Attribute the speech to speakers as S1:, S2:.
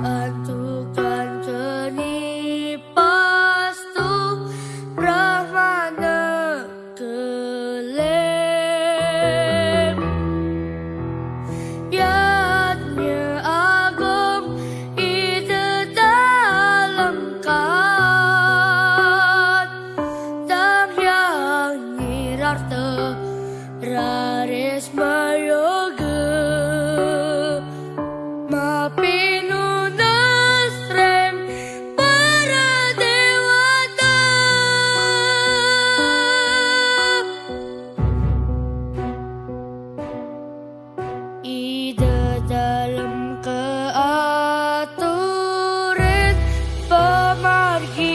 S1: Hancurkan kening pastu Brahmana kelem Yatnya agung itu tak lengkap. Tam yang love you.